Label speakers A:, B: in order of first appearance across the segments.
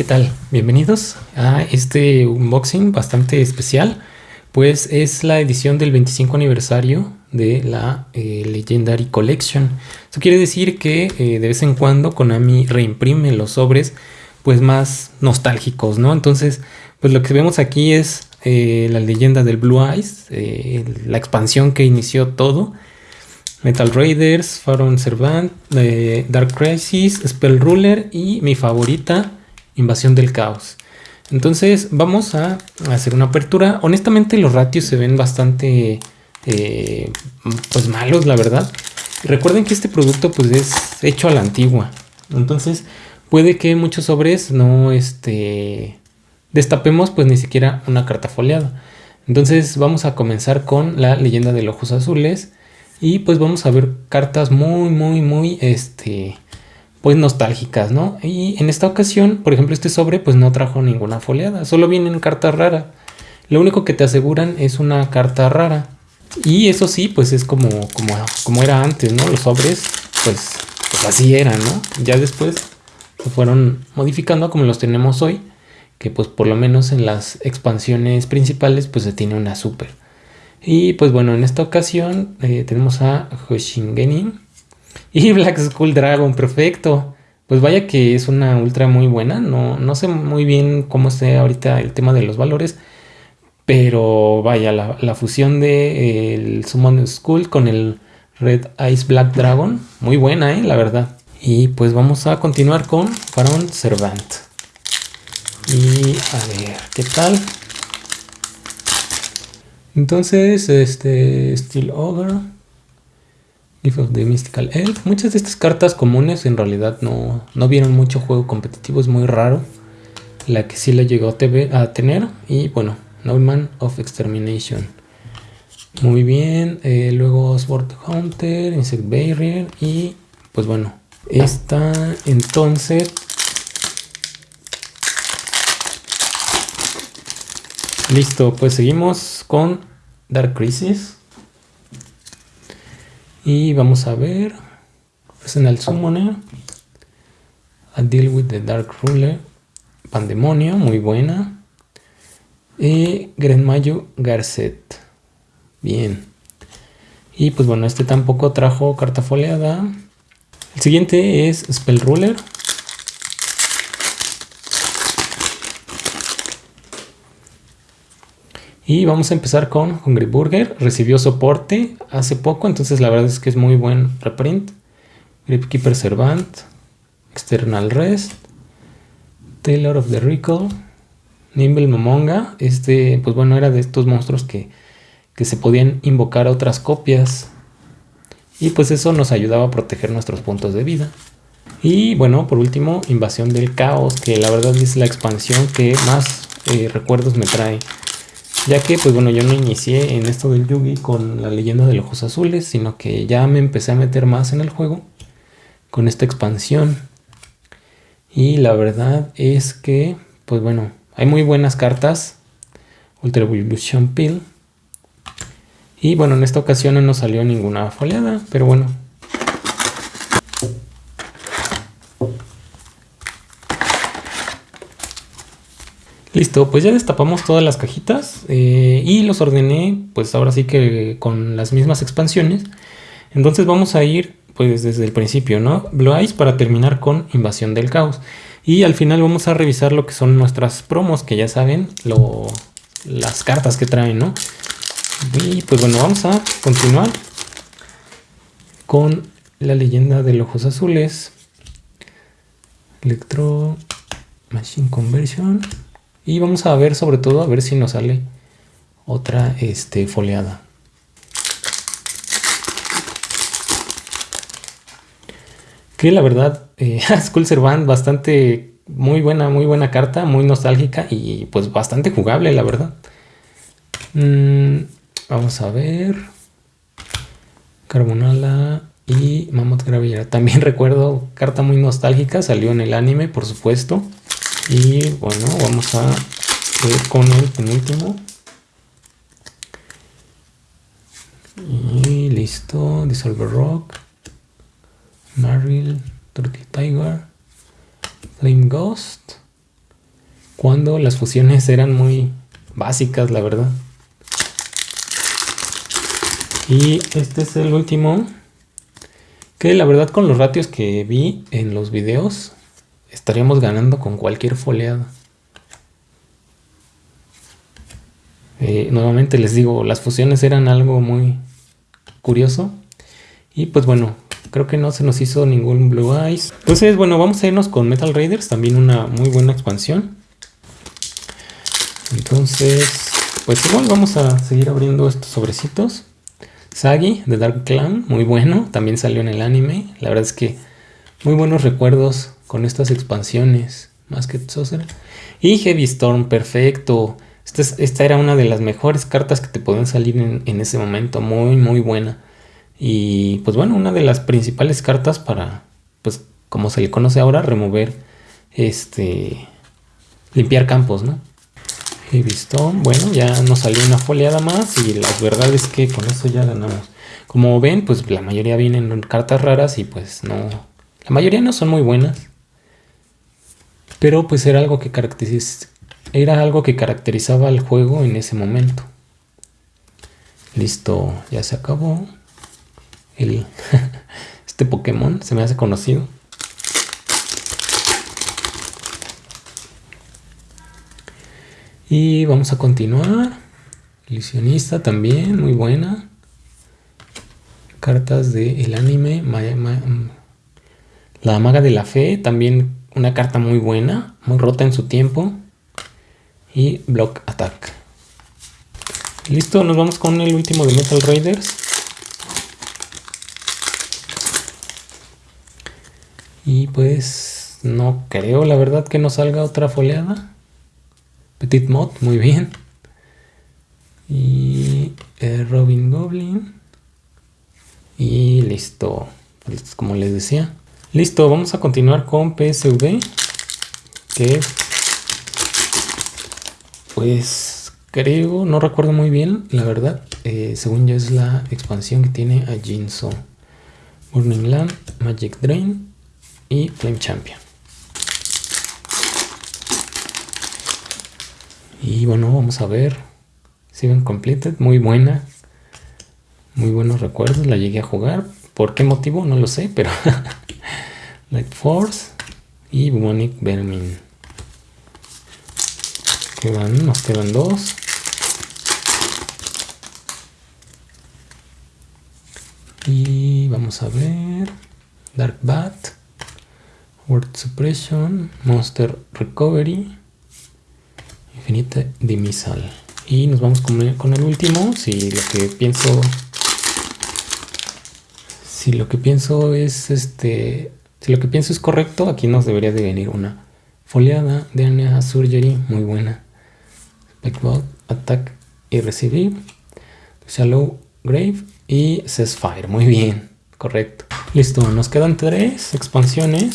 A: ¿qué tal? Bienvenidos a este unboxing bastante especial, pues es la edición del 25 aniversario de la eh, Legendary Collection. Eso quiere decir que eh, de vez en cuando Konami reimprime los sobres pues más nostálgicos, ¿no? Entonces, pues lo que vemos aquí es eh, la leyenda del Blue Eyes, la expansión que inició todo. Metal Raiders, Pharaoh Servant, Dark Crisis, Spell Ruler y mi favorita, Invasión del Caos. Entonces vamos a hacer una apertura. Honestamente los ratios se ven bastante eh, pues malos, la verdad. Recuerden que este producto pues es hecho a la antigua. Entonces puede que muchos sobres no este, destapemos pues ni siquiera una carta foliada. Entonces vamos a comenzar con la leyenda de los ojos azules. Y pues vamos a ver cartas muy muy muy este pues nostálgicas, ¿no? Y en esta ocasión, por ejemplo, este sobre pues no trajo ninguna foliada, solo vienen cartas raras. Lo único que te aseguran es una carta rara. Y eso sí, pues es como, como, como era antes, ¿no? Los sobres, pues, pues así eran, ¿no? Ya después se fueron modificando como los tenemos hoy, que pues por lo menos en las expansiones principales pues se tiene una super. Y pues bueno, en esta ocasión eh, tenemos a Hoshingenin, y Black Skull Dragon, perfecto. Pues vaya que es una ultra muy buena. No, no sé muy bien cómo esté ahorita el tema de los valores. Pero vaya, la, fusión de el Summon Skull con el Red Ice Black Dragon. Muy buena, eh, la verdad. Y pues vamos a continuar con Pharaon Servant. Y a ver, ¿qué tal? Entonces, este Steel Ogre. Gift of the Mystical Elf. Muchas de estas cartas comunes en realidad no, no vieron mucho juego competitivo, es muy raro. La que sí la llegó a tener. Y bueno, Norman of Extermination. Muy bien. Eh, luego Sword Hunter, Insect Barrier. Y pues bueno, esta entonces... Listo, pues seguimos con Dark Crisis. Y vamos a ver. Personal Summoner. A Deal with the Dark Ruler. Pandemonio, muy buena. Y Grenmayo Garcet. Bien. Y pues bueno, este tampoco trajo carta foliada. El siguiente es Spell Ruler. Y vamos a empezar con Hungry Burger. Recibió soporte hace poco, entonces la verdad es que es muy buen reprint. Gripkeeper Servant, External Rest, Taylor of the Recall, Nimble Momonga. Este, pues bueno, era de estos monstruos que, que se podían invocar a otras copias. Y pues eso nos ayudaba a proteger nuestros puntos de vida. Y bueno, por último, Invasión del Caos, que la verdad es la expansión que más eh, recuerdos me trae. Ya que, pues bueno, yo no inicié en esto del Yugi con la leyenda de los ojos azules, sino que ya me empecé a meter más en el juego con esta expansión. Y la verdad es que, pues bueno, hay muy buenas cartas. Ultra Evolution Pill. Y bueno, en esta ocasión no nos salió ninguna foliada, pero bueno, Listo, pues ya destapamos todas las cajitas eh, y los ordené pues ahora sí que con las mismas expansiones. Entonces vamos a ir pues desde el principio, ¿no? Blue Eyes para terminar con Invasión del Caos. Y al final vamos a revisar lo que son nuestras promos, que ya saben, lo, las cartas que traen, ¿no? Y pues bueno, vamos a continuar con la leyenda de los ojos azules. Electro Machine Conversion. Y vamos a ver sobre todo a ver si nos sale otra este, foliada. Que la verdad, eh, Skull Servant bastante muy buena, muy buena carta, muy nostálgica y pues bastante jugable, la verdad. Mm, vamos a ver. Carbonala y Mammoth Gravillera. También recuerdo carta muy nostálgica, salió en el anime, por supuesto. Y bueno, vamos a ver con el penúltimo. Y listo, Dissolver Rock, Maril, Turkey Tiger, Flame Ghost, cuando las fusiones eran muy básicas, la verdad. Y este es el último, que la verdad con los ratios que vi en los videos, estaríamos ganando con cualquier foleada. Eh, nuevamente les digo, las fusiones eran algo muy curioso. Y pues bueno, creo que no se nos hizo ningún Blue Eyes. Entonces, bueno, vamos a irnos con Metal Raiders, también una muy buena expansión. Entonces, pues igual vamos a seguir abriendo estos sobrecitos. Sagi de Dark Clan, muy bueno, también salió en el anime. La verdad es que muy buenos recuerdos con estas expansiones. Más que Saucer. Y Heavy Storm, perfecto. Esta, era una de las mejores cartas que te podían salir en, en, ese momento. Muy, muy buena. Y pues bueno, una de las principales cartas para, pues como se le conoce ahora, remover, este, limpiar campos, ¿no? Heavy Stone, bueno, ya nos salió una foliada más y la verdad es que con eso ya ganamos. Como ven, pues la mayoría vienen cartas raras y pues no, la mayoría no son muy buenas. Pero pues era algo que era algo que caracterizaba al juego en ese momento. Listo, ya se acabó. El este Pokémon se me hace conocido. Y vamos a continuar. Ilusionista también, muy buena. Cartas del anime. la maga de la fe, también una carta muy buena, muy rota en su tiempo. Y Block Attack. Listo, nos vamos con el último de Metal Raiders. Y pues no creo la verdad que nos salga otra foleada. Petit Mod, muy bien. Y eh, Robin Goblin. Y listo. Como les decía. Listo, vamos a continuar con PSV. Que pues creo, no recuerdo muy bien, la verdad. Eh, según yo es la expansión que tiene a Jinzo. Burning Land, Magic Drain y Flame Champion. Y bueno, vamos a ver. Seven Completed, muy buena. Muy buenos recuerdos, la llegué a jugar. ¿Por qué motivo? No lo sé, pero Light Force y Bumonic Vermin. Quedan, nos quedan dos. Y vamos a ver. Dark Bat. Word Suppression. Monster Recovery. Infinita Dimisal. Y nos vamos con el, con el último. Si lo que pienso. Si lo que pienso es este si lo que pienso es correcto, aquí nos debería de venir una foliada de Anea Surgery muy buena. Backbot, Attack y Recibir. Shallow Grave y Cessfire. Muy bien, correcto. Listo, nos quedan tres expansiones.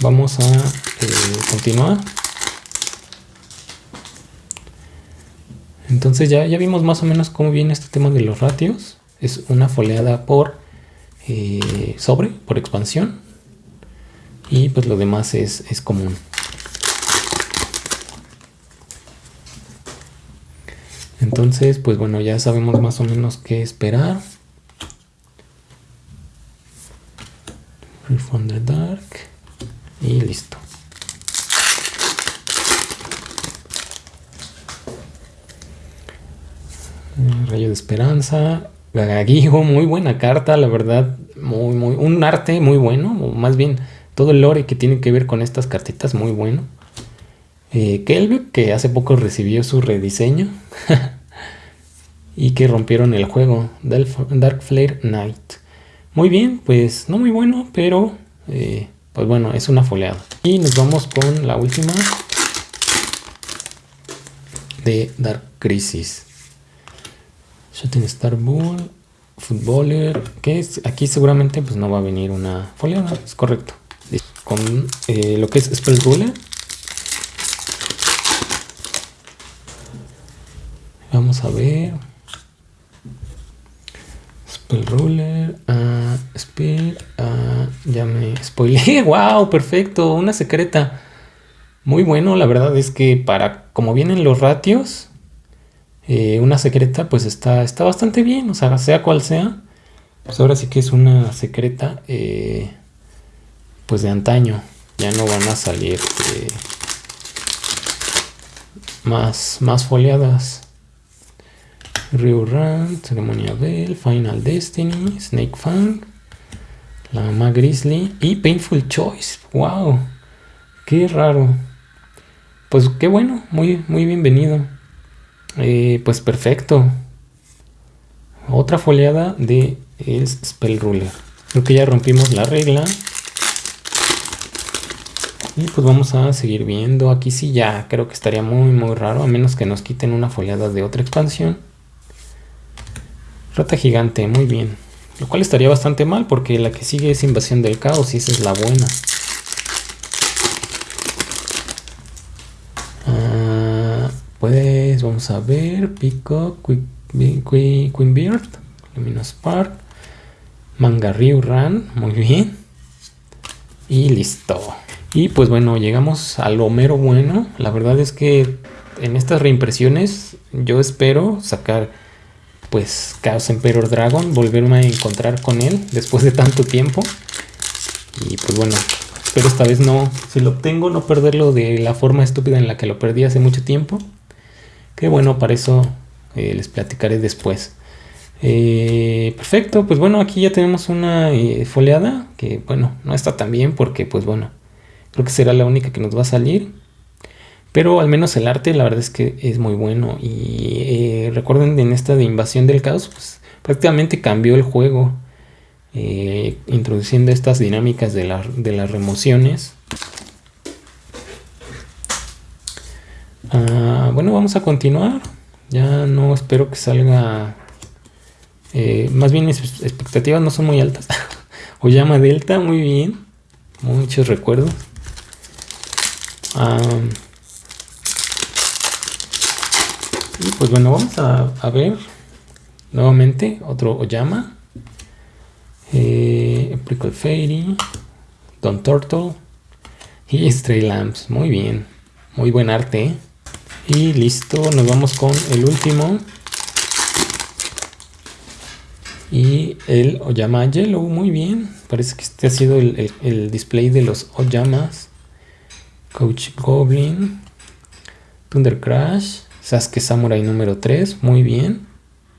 A: Vamos a eh, continuar. Entonces ya, ya vimos más o menos cómo viene este tema de los ratios. Es una foliada por eh, sobre por expansión y pues lo demás es, es común. Entonces, pues bueno, ya sabemos más o menos qué esperar. From the Dark. Y listo. Rayo de Esperanza. Gagaguijo, muy buena carta, la verdad, muy, muy, un arte muy bueno, más bien todo el lore que tiene que ver con estas cartitas, muy bueno. Eh, que hace poco recibió su rediseño y que rompieron el juego, Dark Flare Knight. Muy bien, pues no muy bueno, pero eh, pues bueno, es una foleada. Y nos vamos con la última de Dark Crisis. Shooting Star Bull, Footballer, que es, aquí seguramente pues no va a venir una foliada, es correcto. Con eh, lo que es Spell Ruler. Vamos a ver. Spell Ruler, uh, Spell, uh, ya me spoileé, wow, perfecto, una secreta. Muy bueno, la verdad es que para como vienen los ratios, eh, una secreta pues está, está bastante bien, o sea, sea cual sea. Pues ahora sí que es una secreta eh, pues de antaño. Ya no van a salir eh, más, más foliadas. Run, Ceremonia Bell, Final Destiny, Snake Fang, La Grizzly y Painful Choice. ¡Wow! ¡Qué raro! Pues qué bueno, muy, muy bienvenido. Eh, pues perfecto. Otra foliada de el Spell Ruler. Creo que ya rompimos la regla. Y pues vamos a seguir viendo. Aquí sí ya creo que estaría muy muy raro. A menos que nos quiten una foliada de otra expansión. Rata gigante, muy bien. Lo cual estaría bastante mal porque la que sigue es invasión del caos y esa es la buena. Pues vamos a ver. Pico, Queen Beard, Luminous Spark, Mangarryu Run, muy bien. Y listo. Y pues bueno, llegamos al Homero bueno. La verdad es que en estas reimpresiones yo espero sacar pues Chaos Emperor Dragon, volverme a encontrar con él después de tanto tiempo. Y pues bueno, espero esta vez no, si lo obtengo, no perderlo de la forma estúpida en la que lo perdí hace mucho tiempo. Que bueno, para eso eh, les platicaré después. Eh, perfecto, pues bueno, aquí ya tenemos una eh, foliada que bueno, no está tan bien porque pues bueno, creo que será la única que nos va a salir. Pero al menos el arte la verdad es que es muy bueno. Y eh, recuerden en esta de invasión del caos, pues prácticamente cambió el juego. Introduciendo estas dinámicas de, las remociones. Ah, bueno, vamos a continuar. Ya no espero que salga... Eh, más bien mis expectativas no son muy altas. o llama Delta, muy bien. Muchos recuerdos. Y pues bueno, vamos a, ver nuevamente otro Oyama. Eh, Prickle Fairy, Don Turtle y Stray Lamps. Muy bien, muy buen arte. Y listo, nos vamos con el último. Y el Oyama Yellow, muy bien. Parece que este ha sido el, el display de los Oyamas. Coach Goblin, Thunder Crash, Sasuke Samurai número 3, muy bien,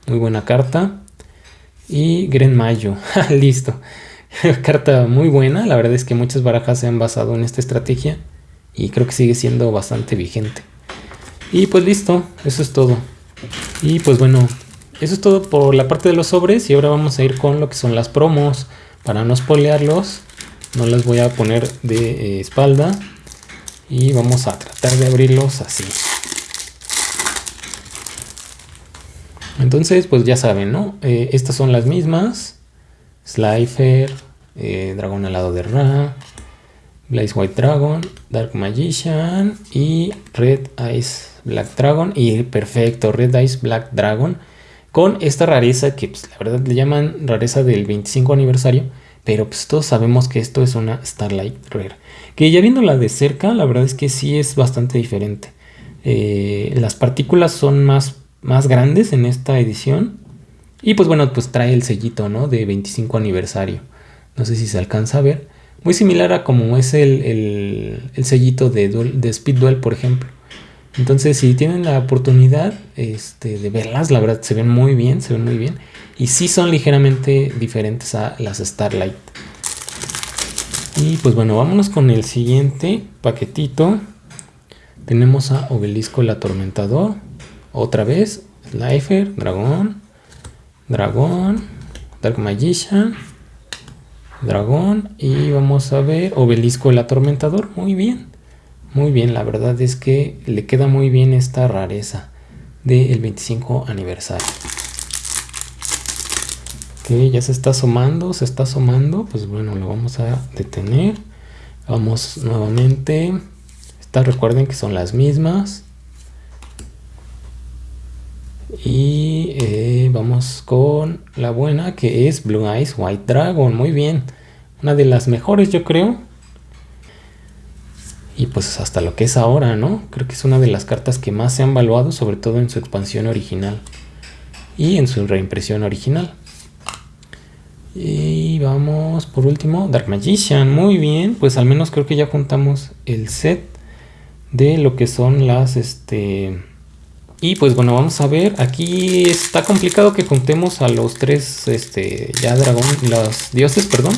A: muy buena carta. Y Gren Mayo, listo. carta muy buena, la verdad es que muchas barajas se han basado en esta estrategia y creo que sigue siendo bastante vigente. Y pues listo, eso es todo. Y pues bueno, eso es todo por la parte de los sobres y ahora vamos a ir con lo que son las promos. Para no spoilearlos, no las voy a poner de eh, espalda y vamos a tratar de abrirlos así. Entonces, pues ya saben, ¿no? Eh, estas son las mismas. Slifer, eh, Dragón alado de Ra, Blaze White Dragon, Dark Magician y Red Ice Black Dragon. Y perfecto, Red Ice Black Dragon. Con esta rareza que pues, la verdad le llaman rareza del 25 aniversario. Pero pues todos sabemos que esto es una Starlight Rare. Que ya viéndola de cerca, la verdad es que sí es bastante diferente. Eh, las partículas son más más grandes en esta edición. Y pues bueno, pues trae el sellito, ¿no? De 25 aniversario. No sé si se alcanza a ver. Muy similar a como es el, el, sellito de, de Speed Duel, por ejemplo. Entonces, si tienen la oportunidad este, de verlas, la verdad se ven muy bien, se ven muy bien. Y sí son ligeramente diferentes a las Starlight. Y pues bueno, vámonos con el siguiente paquetito. Tenemos a Obelisco el Atormentador. Otra vez, Slifer, Dragón, Dragón, Dark Magician, Dragón y vamos a ver Obelisco el Atormentador. Muy bien, muy bien, la verdad es que le queda muy bien esta rareza del 25 aniversario. Que ya se está asomando, se está asomando, pues bueno, lo vamos a detener. Vamos nuevamente. Estas recuerden que son las mismas. Y eh, vamos con la buena que es Blue Eyes White Dragon. Muy bien. Una de las mejores yo creo. Y pues hasta lo que es ahora, ¿no? Creo que es una de las cartas que más se han valuado, sobre todo en su expansión original y en su reimpresión original. Y vamos por último, Dark Magician, muy bien, pues al menos creo que ya juntamos el set de lo que son las, este... Y pues bueno, vamos a ver, aquí está complicado que juntemos a los tres, este, ya dragón, los dioses, perdón.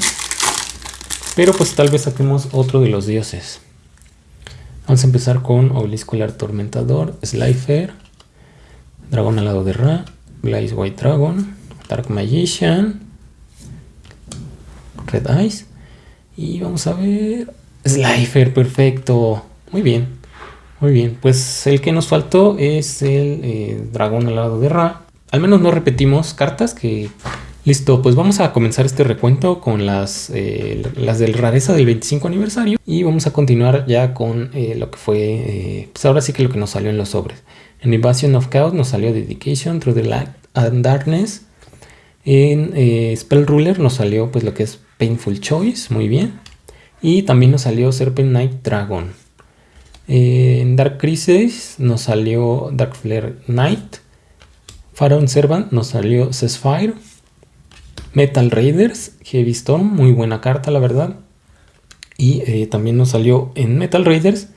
A: Pero pues tal vez saquemos otro de los dioses. Vamos a empezar con Obelisco el Atormentador, Slifer, Dragón alado de Ra, Blaze White Dragon, Dark Magician, Red Eyes. Y vamos a ver... Slifer, perfecto. Muy bien. Muy bien. Pues el que nos faltó es el eh, Dragón alado de Ra. Al menos no repetimos cartas que Listo, pues vamos a comenzar este recuento con las, eh, las del rareza del 25 aniversario y vamos a continuar ya con eh, lo que fue, eh, pues ahora sí que lo que nos salió en los sobres. En Invasion of Chaos nos salió Dedication, Through the Light and Darkness. En Spell Ruler nos salió pues lo que es Painful Choice, muy bien. Y también nos salió Serpent Knight Dragon. En Dark Crisis nos salió Dark Flare Knight. Pharaoh Servant nos salió Ceasefire. Metal Raiders, Heavy Storm, muy buena carta la verdad. Y eh, también nos salió en Metal Raiders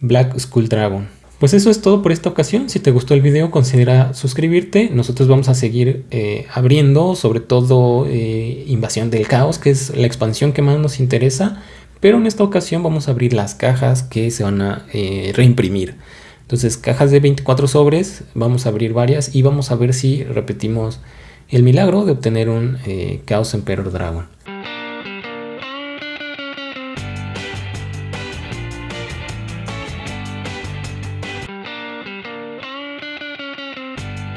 A: Black Skull Dragon. Pues eso es todo por esta ocasión. Si te gustó el video, considera suscribirte. Nosotros vamos a seguir eh, abriendo, sobre todo eh, Invasión del Caos, que es la expansión que más nos interesa. Pero en esta ocasión vamos a abrir las cajas que se van a reimprimir. Entonces, cajas de 24 sobres, vamos a abrir varias y vamos a ver si repetimos el milagro de obtener un eh, Chaos Emperor Dragon.